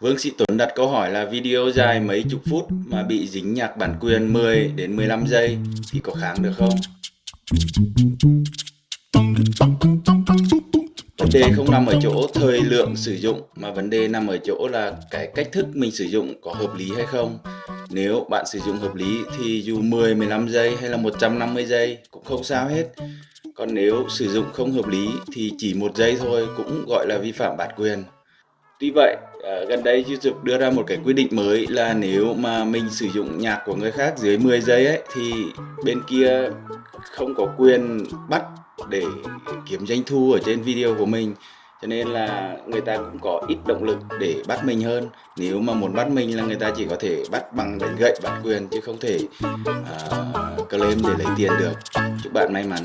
Vương Sĩ Tuấn đặt câu hỏi là video dài mấy chục phút mà bị dính nhạc bản quyền 10 đến 15 giây thì có kháng được không? Vấn đề không nằm ở chỗ thời lượng sử dụng mà vấn đề nằm ở chỗ là cái cách thức mình sử dụng có hợp lý hay không. Nếu bạn sử dụng hợp lý thì dù 10, 15 giây hay là 150 giây cũng không sao hết. Còn nếu sử dụng không hợp lý thì chỉ một giây thôi cũng gọi là vi phạm bản quyền. Tuy vậy, à, gần đây YouTube đưa ra một cái quy định mới là nếu mà mình sử dụng nhạc của người khác dưới 10 giây ấy thì bên kia không có quyền bắt để kiếm doanh thu ở trên video của mình. Cho nên là người ta cũng có ít động lực để bắt mình hơn. Nếu mà muốn bắt mình là người ta chỉ có thể bắt bằng đánh gậy bản quyền chứ không thể uh, claim để lấy tiền được. Chúc bạn may mắn.